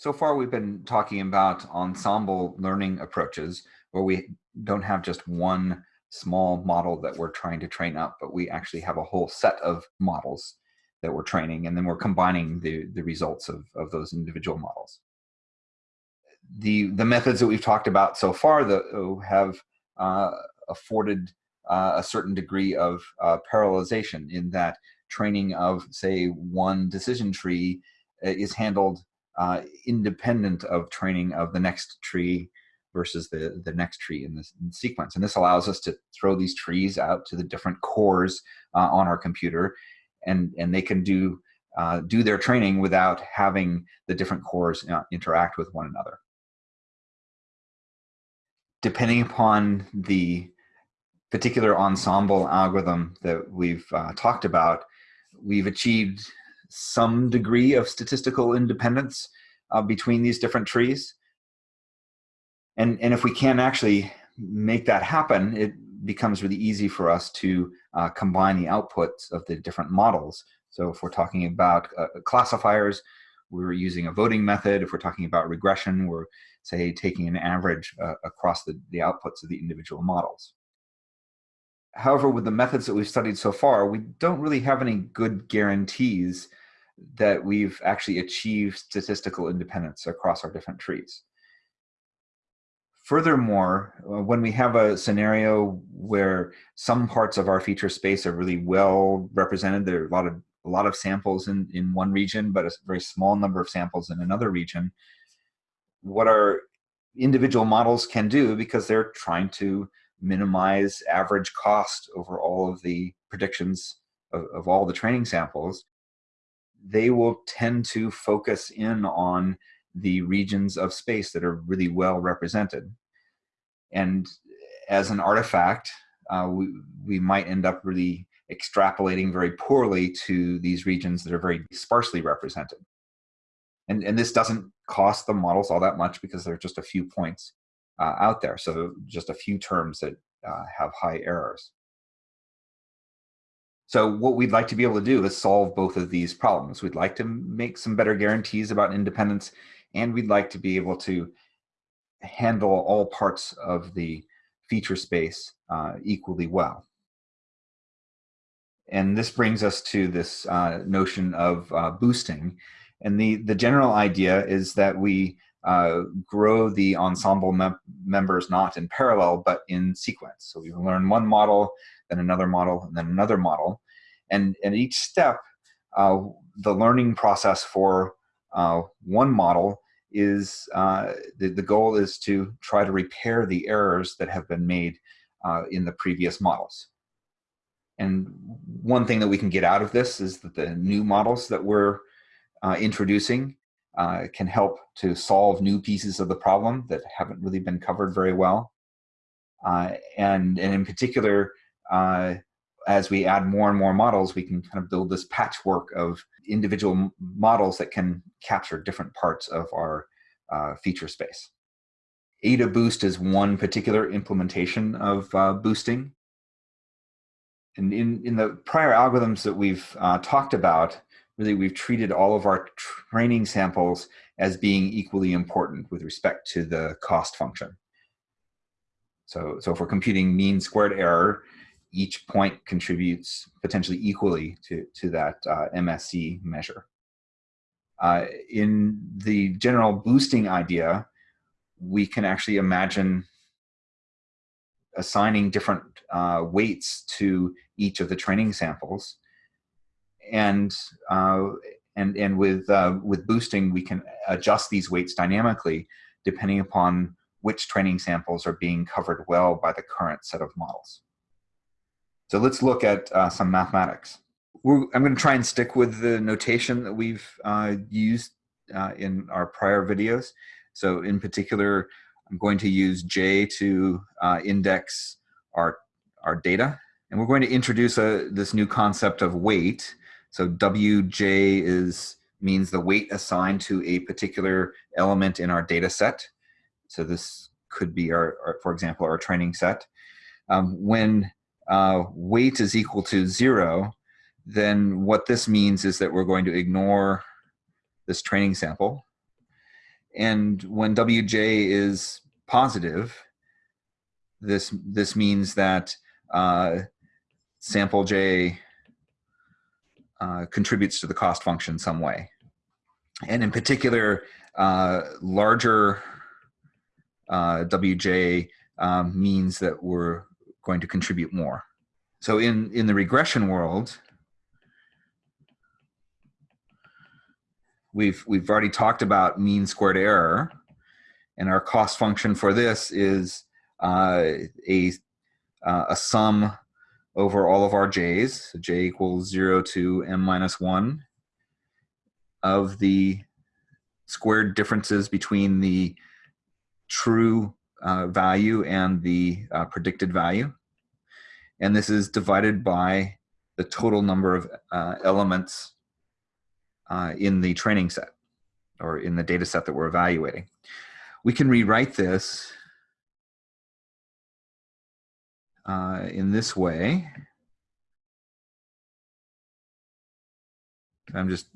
So far, we've been talking about ensemble learning approaches where we don't have just one small model that we're trying to train up, but we actually have a whole set of models that we're training, and then we're combining the, the results of, of those individual models. The, the methods that we've talked about so far that have uh, afforded uh, a certain degree of uh, parallelization in that training of, say, one decision tree uh, is handled uh, independent of training of the next tree versus the, the next tree in in sequence. And this allows us to throw these trees out to the different cores uh, on our computer and, and they can do, uh, do their training without having the different cores uh, interact with one another. Depending upon the particular ensemble algorithm that we've uh, talked about, we've achieved some degree of statistical independence uh, between these different trees. And, and if we can actually make that happen, it becomes really easy for us to uh, combine the outputs of the different models. So if we're talking about uh, classifiers, we're using a voting method. If we're talking about regression, we're, say, taking an average uh, across the, the outputs of the individual models. However, with the methods that we've studied so far, we don't really have any good guarantees that we've actually achieved statistical independence across our different trees. Furthermore, uh, when we have a scenario where some parts of our feature space are really well represented, there are a lot of a lot of samples in, in one region, but a very small number of samples in another region, what our individual models can do because they're trying to minimize average cost over all of the predictions of, of all the training samples, they will tend to focus in on the regions of space that are really well represented. And as an artifact, uh, we, we might end up really extrapolating very poorly to these regions that are very sparsely represented. And, and this doesn't cost the models all that much because there are just a few points uh, out there. So just a few terms that uh, have high errors. So what we'd like to be able to do is solve both of these problems. We'd like to make some better guarantees about independence, and we'd like to be able to handle all parts of the feature space uh, equally well. And this brings us to this uh, notion of uh, boosting. And the, the general idea is that we uh, grow the ensemble mem members not in parallel, but in sequence. So we learn one model, then another model, and then another model. And, at each step, uh, the learning process for uh, one model is, uh, the, the goal is to try to repair the errors that have been made uh, in the previous models. And one thing that we can get out of this is that the new models that we're uh, introducing uh, can help to solve new pieces of the problem that haven't really been covered very well. Uh, and, and in particular, uh, as we add more and more models, we can kind of build this patchwork of individual models that can capture different parts of our uh, feature space. AdaBoost is one particular implementation of uh, boosting. And in, in the prior algorithms that we've uh, talked about, really we've treated all of our training samples as being equally important with respect to the cost function. So, so if we're computing mean squared error, each point contributes potentially equally to, to that uh, MSE measure. Uh, in the general boosting idea, we can actually imagine assigning different uh, weights to each of the training samples. And, uh, and, and with, uh, with boosting, we can adjust these weights dynamically depending upon which training samples are being covered well by the current set of models. So let's look at uh, some mathematics. We're, I'm going to try and stick with the notation that we've uh, used uh, in our prior videos. So in particular, I'm going to use J to uh, index our, our data. And we're going to introduce a, this new concept of weight. So WJ is means the weight assigned to a particular element in our data set. So this could be our, our for example, our training set. Um, when uh, weight is equal to zero, then what this means is that we're going to ignore this training sample. And when Wj is positive, this, this means that uh, sample j uh, contributes to the cost function some way. And in particular, uh, larger uh, Wj um, means that we're going to contribute more. So in, in the regression world, we've, we've already talked about mean squared error. And our cost function for this is uh, a, uh, a sum over all of our j's, so j equals 0 to m minus 1, of the squared differences between the true uh, value and the uh, predicted value. And this is divided by the total number of uh, elements uh, in the training set or in the data set that we're evaluating. We can rewrite this uh, in this way. I'm just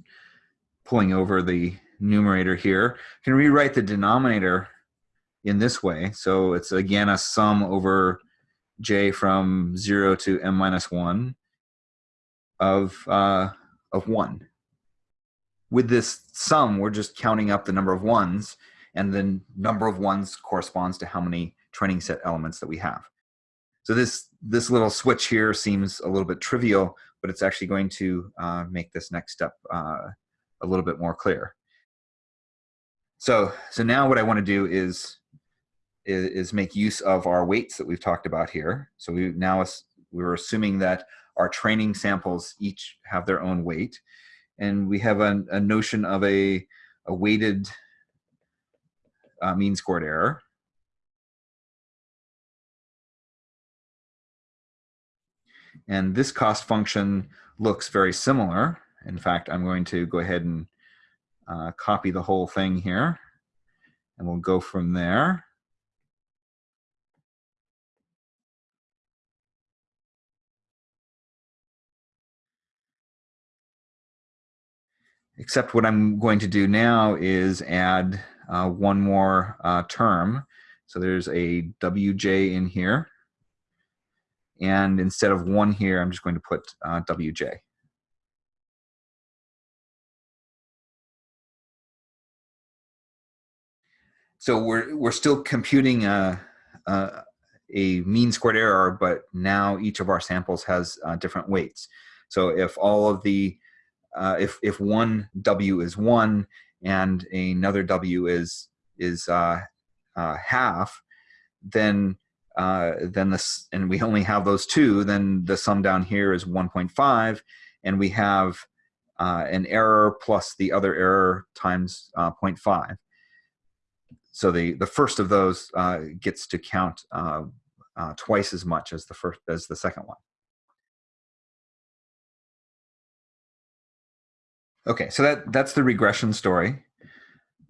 pulling over the numerator here. I can rewrite the denominator in this way. So it's again a sum over j from 0 to m minus 1 of, uh, of 1. With this sum, we're just counting up the number of ones, and the number of ones corresponds to how many training set elements that we have. So this, this little switch here seems a little bit trivial, but it's actually going to uh, make this next step uh, a little bit more clear. So, so now what I want to do is, is, is make use of our weights that we've talked about here. So we now we were assuming that our training samples each have their own weight, and we have a, a notion of a, a weighted uh, mean squared error. And this cost function looks very similar. In fact, I'm going to go ahead and uh, copy the whole thing here, and we'll go from there. Except what I'm going to do now is add uh, one more uh, term. So there's a WJ in here. And instead of one here, I'm just going to put uh, WJ. So we're, we're still computing a, a, a, mean squared error, but now each of our samples has uh, different weights. So if all of the, uh, if, if one W is one and another W is, is uh, uh half, then uh, then this, and we only have those two, then the sum down here is 1.5, and we have uh, an error plus the other error times uh, 0.5. So the, the first of those uh, gets to count uh, uh, twice as much as the first as the second one. Okay, so that, that's the regression story.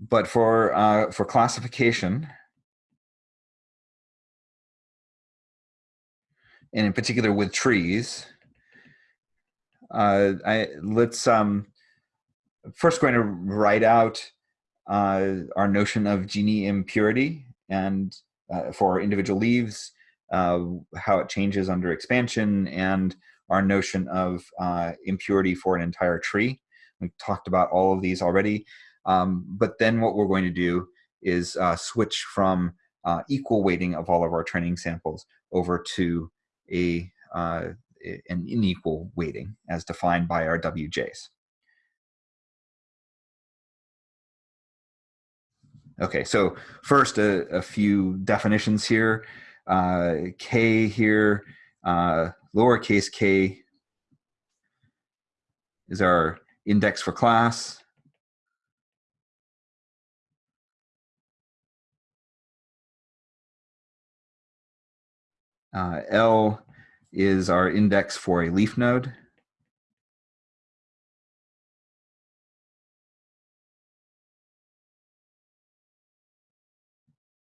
But for, for classification, and in particular with trees. Uh, I, let's um, first going to write out uh, our notion of Gini impurity and uh, for individual leaves, uh, how it changes under expansion, and our notion of uh, impurity for an entire tree. We've talked about all of these already. Um, but then what we're going to do is uh, switch from equal weighting of all of our training samples over to a uh, an unequal weighting as defined by our WJs. Okay, so first a, a few definitions here. Uh, K here, uh, lowercase k is our index for class. Uh, L is our index for a leaf node.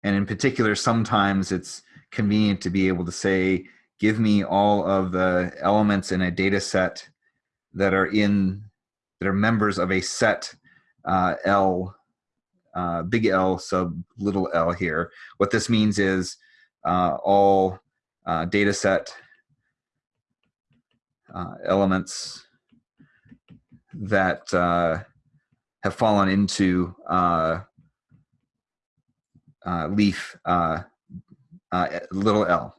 And in particular, sometimes it's convenient to be able to say, give me all of the elements in a data set that are in, that are members of a set uh, L uh, big L sub little l here. What this means is uh, all uh, data set uh, elements that uh, have fallen into uh, uh, leaf uh, little l.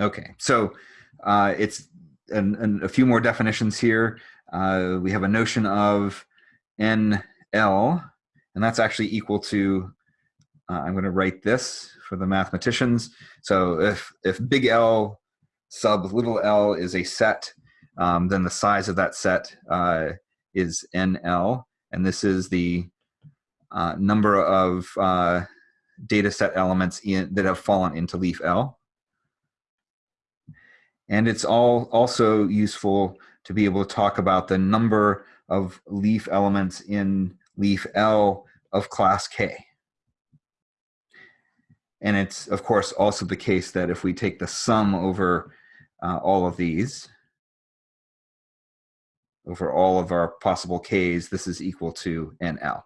Okay, so it's an, an, a few more definitions here. We have a notion of NL, and that's actually equal to, uh, I'm going to write this for the mathematicians. So if, if big L sub little l is a set, um, then the size of that set uh, is NL, and this is the uh, number of uh, data set elements in, that have fallen into leaf L. And it's all also useful to be able to talk about the number of leaf elements in leaf L of class K. And it's, of course, also the case that if we take the sum over uh, all of these, over all of our possible Ks, this is equal to NL.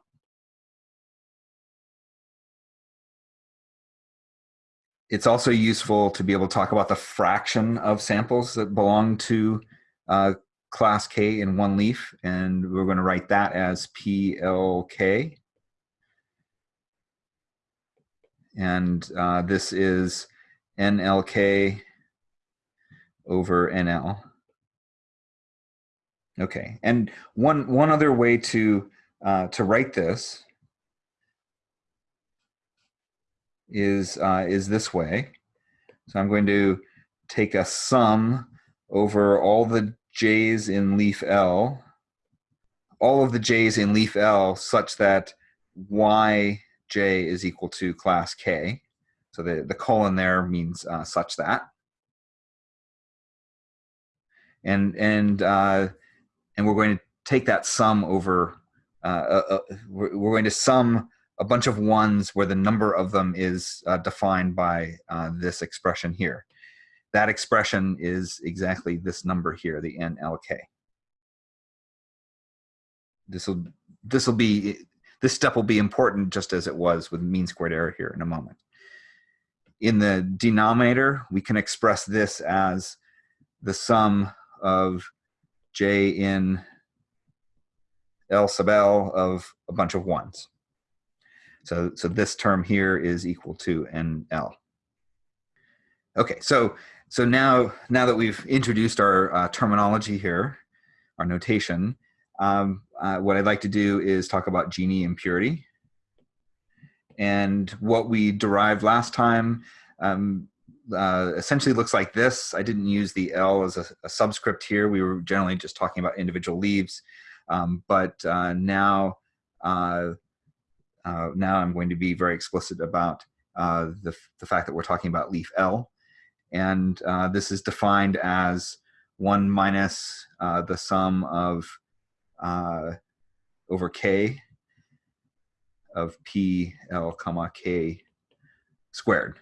It's also useful to be able to talk about the fraction of samples that belong to uh, class K in one leaf, and we're going to write that as PLK. And uh, this is NLK over NL. Okay, and one one other way to uh, to write this is uh, is this way. So I'm going to take a sum over all the j's in leaf L, all of the j's in leaf L such that yj is equal to class K. So the, the colon there means uh, such that. And, and uh, and we're going to take that sum over, uh, uh, uh, we're, we're, going to sum a bunch of ones where the number of them is uh, defined by this expression here. That expression is exactly this number here, the NLK. This will this will be this step will be important just as it was with mean squared error here in a moment. In the denominator, we can express this as the sum of j in L sub L of a bunch of ones. So, so this term here is equal to NL. Okay, so so now now that we've introduced our uh, terminology here, our notation, um, uh, what I'd like to do is talk about Gini impurity. And what we derived last time um, uh, essentially looks like this. I didn't use the L as a, a, subscript here. We were generally just talking about individual leaves. Um, but uh, now, uh, uh now I'm going to be very explicit about uh, the, the fact that we're talking about leaf L. And this is defined as 1 minus the sum of over k of p l comma k squared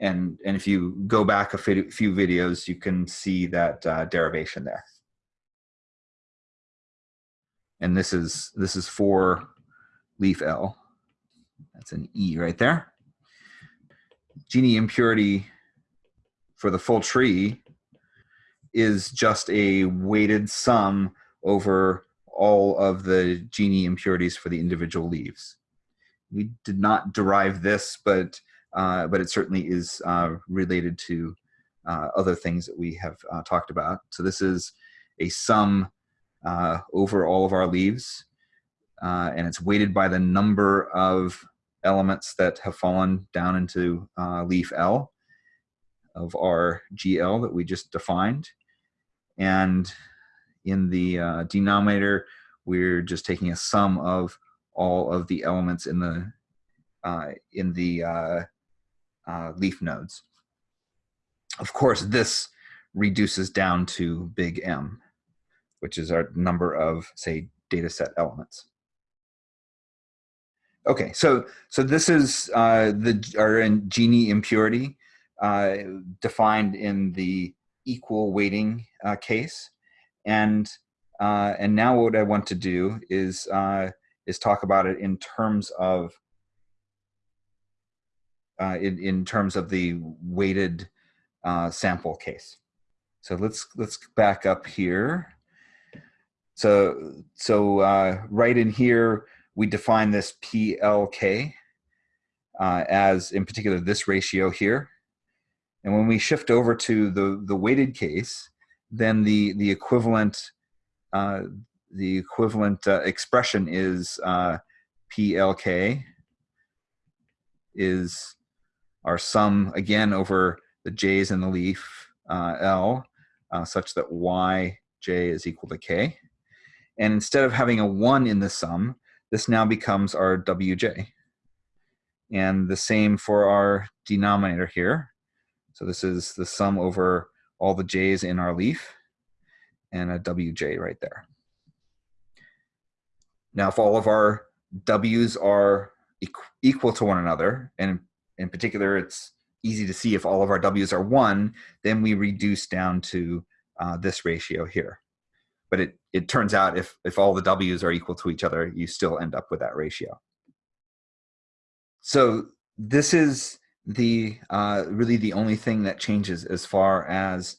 and and if you go back a few videos, you can see that uh, derivation there. And this is this is for leaf L. That's an E right there. Gini impurity for the full tree is just a weighted sum over all of the Gini impurities for the individual leaves. We did not derive this, but uh, but it certainly is uh, related to uh, other things that we have uh, talked about. So this is a sum uh, over all of our leaves, and it's weighted by the number of elements that have fallen down into leaf L of our GL that we just defined. And in the denominator, we're just taking a sum of all of the elements in the uh, in the uh, uh, leaf nodes. Of course, this reduces down to big M, which is our number of, say, data set elements. Okay, so so this is uh, the our Gini impurity uh, defined in the equal weighting uh, case, and Uh, and now what I want to do is, uh, is talk about it in terms of uh, in, in terms of the weighted uh, sample case. So let's let's back up here. So so uh, right in here we define this PLK uh, as in particular this ratio here. And when we shift over to the the weighted case, then the the equivalent uh, the equivalent uh, expression is uh, PLK is our sum again over the j's in the leaf uh, L uh, such that yj is equal to k. And instead of having a one in the sum, this now becomes our wj. And the same for our denominator here. So this is the sum over all the j's in our leaf and a wj right there. Now, if all of our w's are equal to one another, and in particular, it's easy to see if all of our w's are one, then we reduce down to uh, this ratio here. But it, it turns out if, if all the w's are equal to each other, you still end up with that ratio. So this is the uh, really the only thing that changes as far as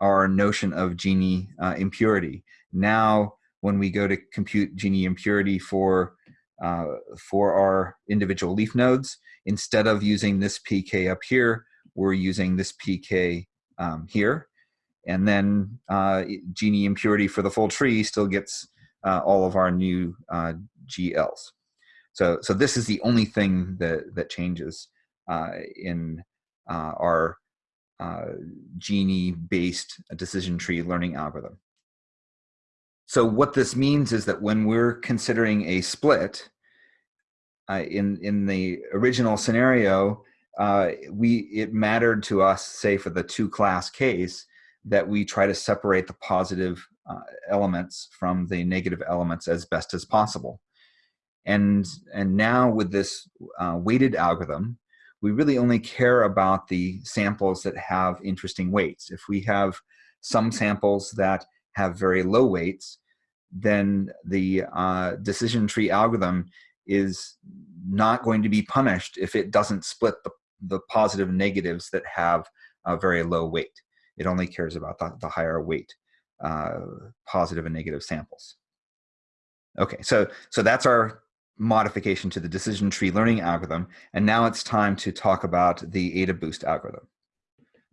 our notion of Gini uh, impurity. Now, when we go to compute Gini impurity for uh, for our individual leaf nodes, instead of using this pk up here, we're using this pk um, here. And then uh, Gini impurity for the full tree still gets uh, all of our new uh, GLs. So, so this is the only thing that, that changes in uh, our uh, Gini-based decision tree learning algorithm. So what this means is that when we're considering a split, uh, in in the original scenario, uh, we it mattered to us, say for the two class case, that we try to separate the positive uh, elements from the negative elements as best as possible. And and now with this uh, weighted algorithm, we really only care about the samples that have interesting weights. If we have some samples that have very low weights, then the uh, decision tree algorithm is not going to be punished if it doesn't split the, the positive negatives that have a very low weight. It only cares about the, the higher weight uh, positive and negative samples. Okay, so, so that's our modification to the decision tree learning algorithm. And now it's time to talk about the AdaBoost algorithm.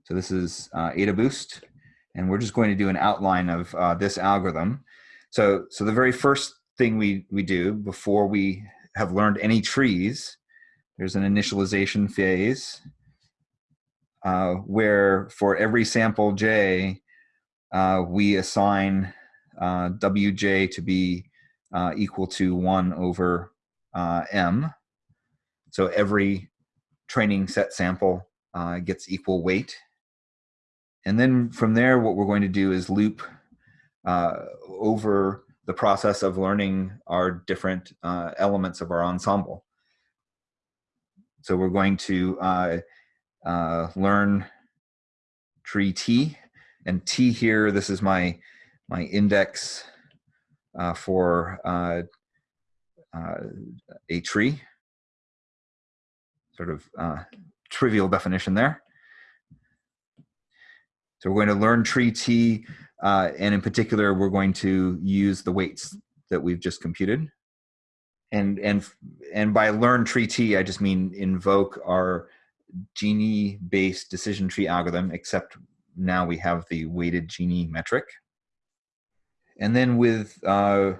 So this is uh, AdaBoost, and we're just going to do an outline of uh, this algorithm. So, so the very first thing we, we do before we have learned any trees, there's an initialization phase uh, where for every sample j, uh, we assign uh, wj to be uh, equal to 1 over uh, m. So every training set sample uh, gets equal weight. And then from there, what we're going to do is loop over the process of learning our different uh, elements of our ensemble. So we're going to uh, uh, learn tree T, and T here, this is my, my index uh, for uh, uh, a tree. Sort of trivial definition there. So we're going to learn tree T uh, and in particular, we're going to use the weights that we've just computed. And, and, and by learn tree T, I just mean invoke our Gini-based decision tree algorithm, except now we have the weighted Gini metric. And then with uh,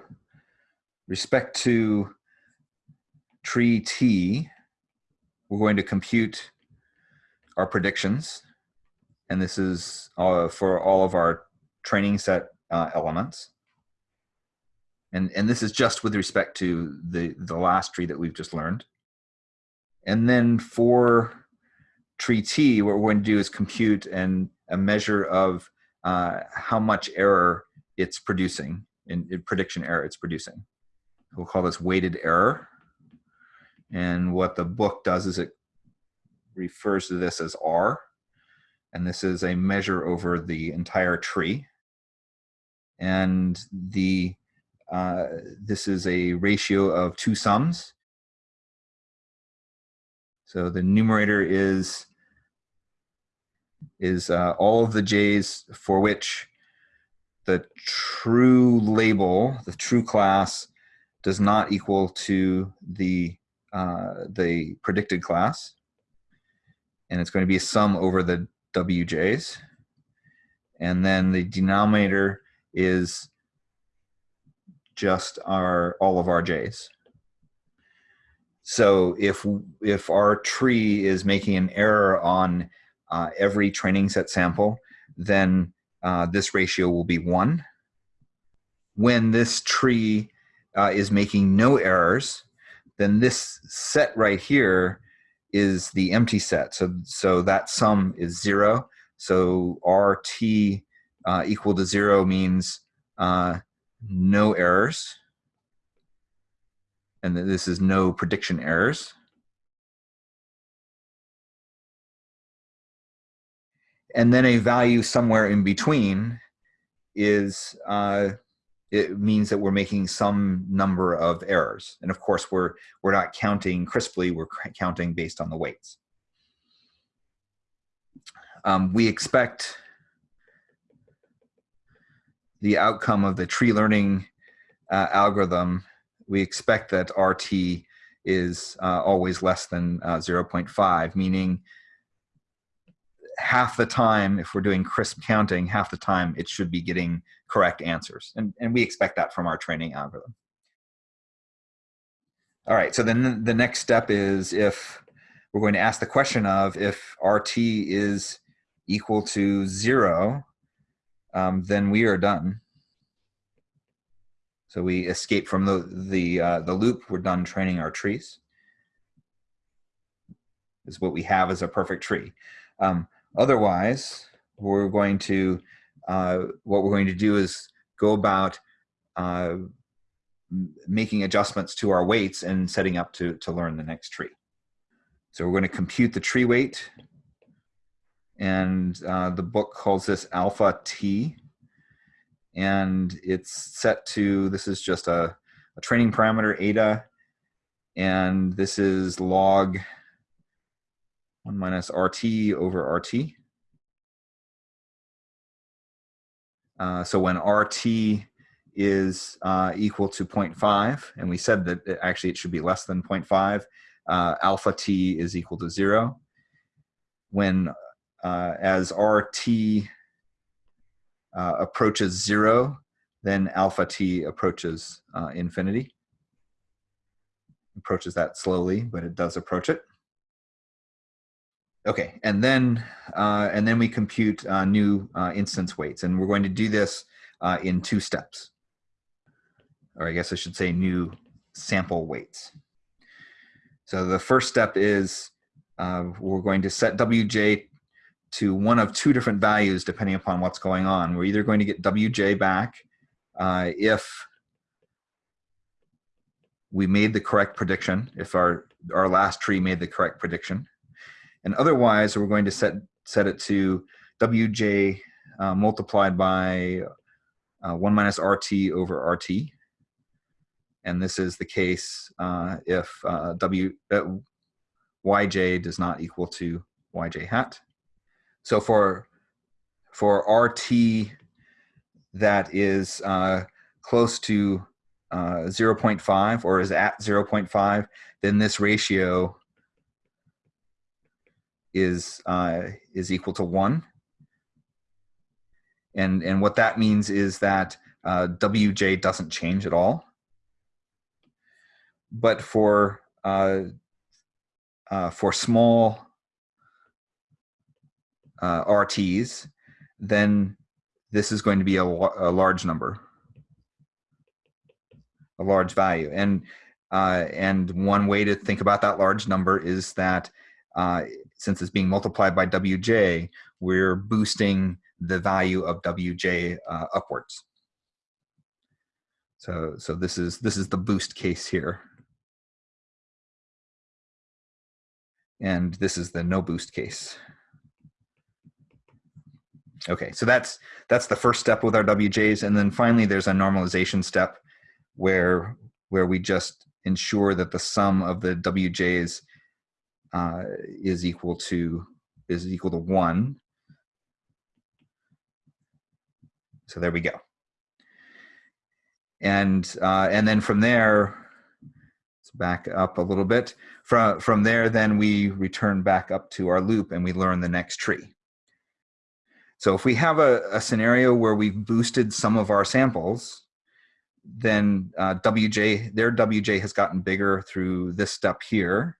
respect to tree T, we're going to compute our predictions. And this is uh, for all of our training set uh, elements. And, and this is just with respect to the, the last tree that we've just learned. And then for tree T, what we're going to do is compute and a measure of uh, how much error it's producing, in, in prediction error it's producing. We'll call this weighted error. And what the book does is it refers to this as R. And this is a measure over the entire tree. and the uh, this is a ratio of two sums. So the numerator is is uh, all of the j's for which the true label, the true class, does not equal to the uh, the predicted class, and it's going to be a sum over the wj's, and then the denominator is just our all of our j's. So if if our tree is making an error on uh, every training set sample, then uh, this ratio will be one. When this tree uh, is making no errors, then this set right here is the empty set. So, so that sum is zero. So RT uh, equal to zero means uh, no errors. And this is no prediction errors. And then a value somewhere in between is, uh, it means that we're making some number of errors. And of course, we're, we're not counting crisply, we're counting based on the weights. Um, we expect the outcome of the tree learning uh, algorithm, we expect that RT is uh, always less than uh, 0.5, meaning half the time, if we're doing crisp counting, half the time it should be getting correct answers. And, and we expect that from our training algorithm. All right, so then the next step is if we're going to ask the question of if RT is equal to zero, um, then we are done. So we escape from the, the, uh, the loop, we're done training our trees. Is what we have as a perfect tree. Um, otherwise, we're going to, uh, what we're going to do is go about uh, making adjustments to our weights and setting up to, to learn the next tree. So we're going to compute the tree weight and uh, the book calls this alpha t and it's set to this is just a, a training parameter eta and this is log 1 minus rt over rt uh, so when rt is uh, equal to 0.5 and we said that it, actually it should be less than 0.5 uh, alpha t is equal to zero when uh, as RT uh, approaches zero, then alpha t approaches uh, infinity. Approaches that slowly, but it does approach it. Okay, and then uh, and then we compute uh, new uh, instance weights, and we're going to do this uh, in two steps, or I guess I should say new sample weights. So the first step is uh, we're going to set wj to one of two different values depending upon what's going on. We're either going to get wj back uh, if we made the correct prediction, if our, our last tree made the correct prediction. And otherwise, we're going to set, set it to wj uh, multiplied by uh, 1 minus rt over rt. And this is the case uh, if uh, w, uh, yj does not equal to yj hat. So for for RT that is uh, close to uh, 0.5 or is at 0.5, then this ratio is uh, is equal to one. And and what that means is that uh, WJ doesn't change at all. But for uh, uh, for small uh, RTs, then this is going to be a, a, large number, a large value. And, uh, and one way to think about that large number is that uh, since it's being multiplied by Wj, we're boosting the value of Wj uh, upwards. So, so this is this is the boost case here. And this is the no boost case. Okay, so that's that's the first step with our WJs, and then finally there's a normalization step where where we just ensure that the sum of the WJs uh, is equal to is equal to one. So there we go. And uh, and then from there, let's back up a little bit. From from there, then we return back up to our loop and we learn the next tree. So if we have a, a scenario where we've boosted some of our samples, then uh, WJ, their WJ has gotten bigger through this step here,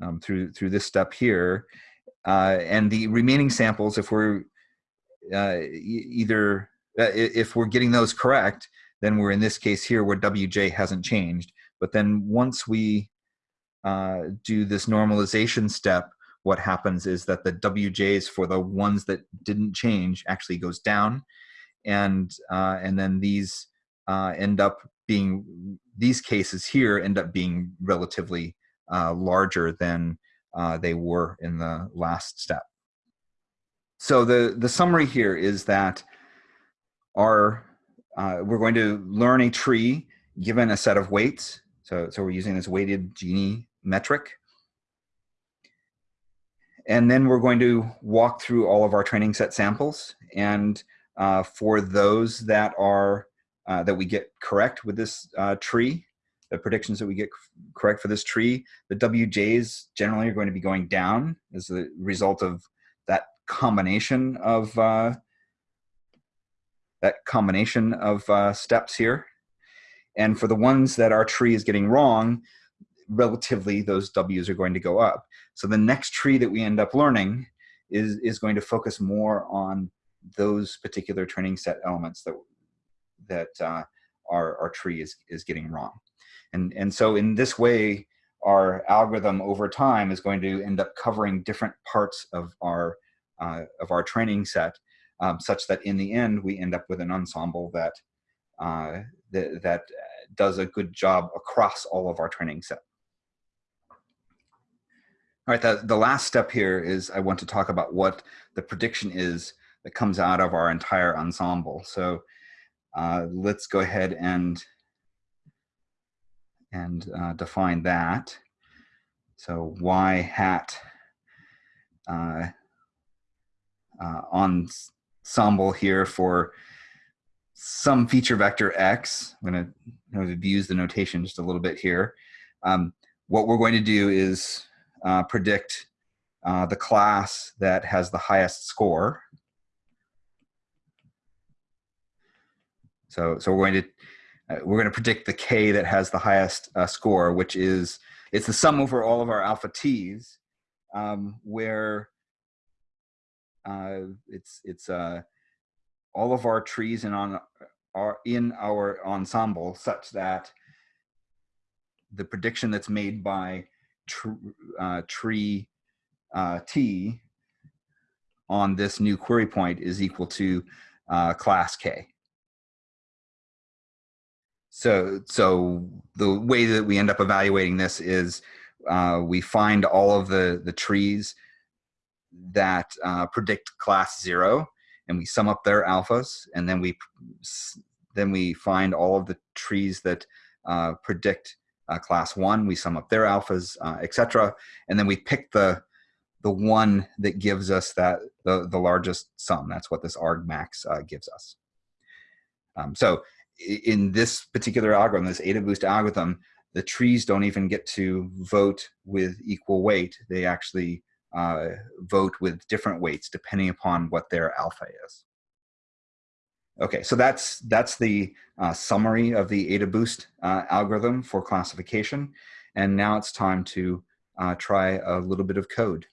um, through, through this step here. Uh, and the remaining samples, if we're uh, either, uh, if we're getting those correct, then we're in this case here where WJ hasn't changed. But then once we uh, do this normalization step, what happens is that the WJs for the ones that didn't change actually goes down. And, uh, and then these uh, end up being, these cases here end up being relatively uh, larger than uh, they were in the last step. So the, the summary here is that our, uh, we're going to learn a tree given a set of weights. So, so we're using this weighted Gini metric. And then we're going to walk through all of our training set samples. And uh, for those that are uh, that we get correct with this uh, tree, the predictions that we get correct for this tree, the WJs generally are going to be going down as a result of that combination of uh, that combination of uh, steps here. And for the ones that our tree is getting wrong, relatively those W's are going to go up. So the next tree that we end up learning is, is going to focus more on those particular training set elements that, that uh, our, our tree is, is getting wrong. And, and so in this way, our algorithm over time is going to end up covering different parts of our, uh, of our training set, um, such that in the end, we end up with an ensemble that, uh, that, that does a good job across all of our training set. All right, the, the last step here is I want to talk about what the prediction is that comes out of our entire ensemble. So uh, let's go ahead and, and uh, define that. So y hat uh, uh, ensemble here for some feature vector x. I'm going to abuse the notation just a little bit here. Um, what we're going to do is uh, predict uh, the class that has the highest score. So, so we're going to we're going to predict the k that has the highest uh, score, which is it's the sum over all of our alpha t's, um, where uh, it's it's uh, all of our trees and on are in our ensemble such that the prediction that's made by tr uh, tree uh, T on this new query point is equal to uh, class K. So, so the way that we end up evaluating this is uh, we find all of the, the trees that uh, predict class zero and we sum up their alphas and then we then we find all of the trees that uh, predict uh, class one, we sum up their alphas, uh, etc. And then we pick the, the one that gives us that the, the largest sum. That's what this argmax uh, gives us. Um, so in this particular algorithm, this AdaBoost algorithm, the trees don't even get to vote with equal weight. They actually uh, vote with different weights depending upon what their alpha is. Okay, so that's that's the uh, summary of the AdaBoost uh, algorithm for classification. And now it's time to uh, try a little bit of code.